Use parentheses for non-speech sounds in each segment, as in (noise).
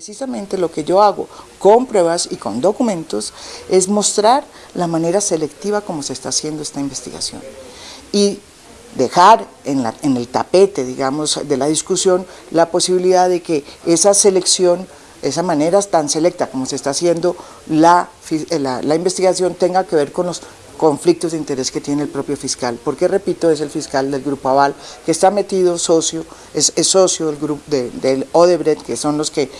Precisamente lo que yo hago con pruebas y con documentos es mostrar la manera selectiva como se está haciendo esta investigación. Y dejar en, el tapete, digamos, de la discusión la posibilidad de que esa selección, esa manera tan selecta como se está haciendo la, la investigación tenga que ver con los conflictos de interés que tiene el propio fiscal, porque repito, es el fiscal del Grupo Aval, que está metido socio, es, socio del grupo del Odebrecht, que son los que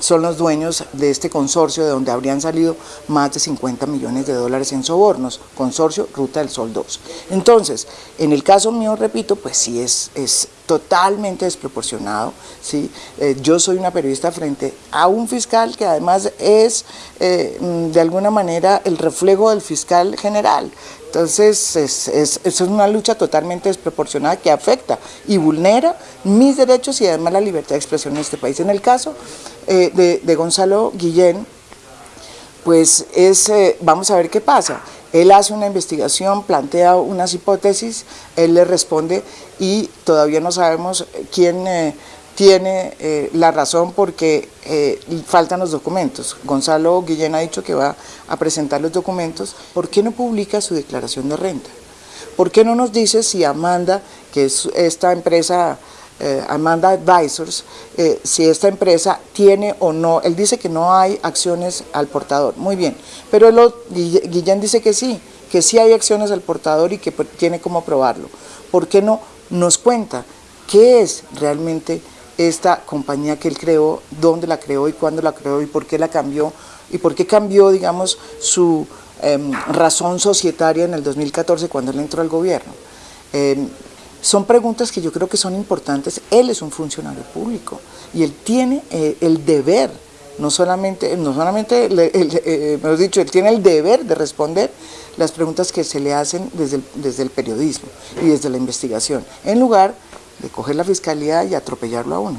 son los dueños de este consorcio de donde habrían salido más de 50 millones de dólares en sobornos, consorcio Ruta del Sol 2. Entonces, en el caso mío, repito, pues sí es, es totalmente desproporcionado. ¿sí? Eh, yo soy una periodista frente a un fiscal que además es eh, mm, de alguna manera el reflejo del fiscal general. Entonces, es, es, es, una lucha totalmente desproporcionada que afecta y vulnera mis derechos y además la libertad de expresión en este país. En el caso eh, de, de, Gonzalo Guillén, pues es, eh, vamos a ver qué pasa. Él hace una investigación, plantea unas hipótesis, él le responde y todavía no sabemos quién eh, tiene eh, la razón porque eh, faltan los documentos. Gonzalo Guillén ha dicho que va a presentar los documentos. ¿Por qué no publica su declaración de renta? ¿Por qué no nos dice si Amanda, que es esta empresa, eh, Amanda Advisors, si esta empresa tiene o no, él dice que no hay acciones al portador, muy bien, pero Guillén dice que sí, que sí hay acciones al portador y que tiene cómo probarlo. ¿Por qué no nos cuenta qué es realmente esta compañía que él creó, dónde la creó y cuándo la creó y por qué la cambió y por qué cambió, digamos, su em, razón societaria en el 2014 cuando él entró al gobierno. Em, son preguntas que yo creo que son importantes. Él es un funcionario público y él tiene eh, el deber, no solamente, no solamente (laughs) eh, dicho, él tiene el deber de responder las preguntas que se le hacen desde desde el periodismo y desde la investigación, en lugar de coger la fiscalía y atropellarlo a uno.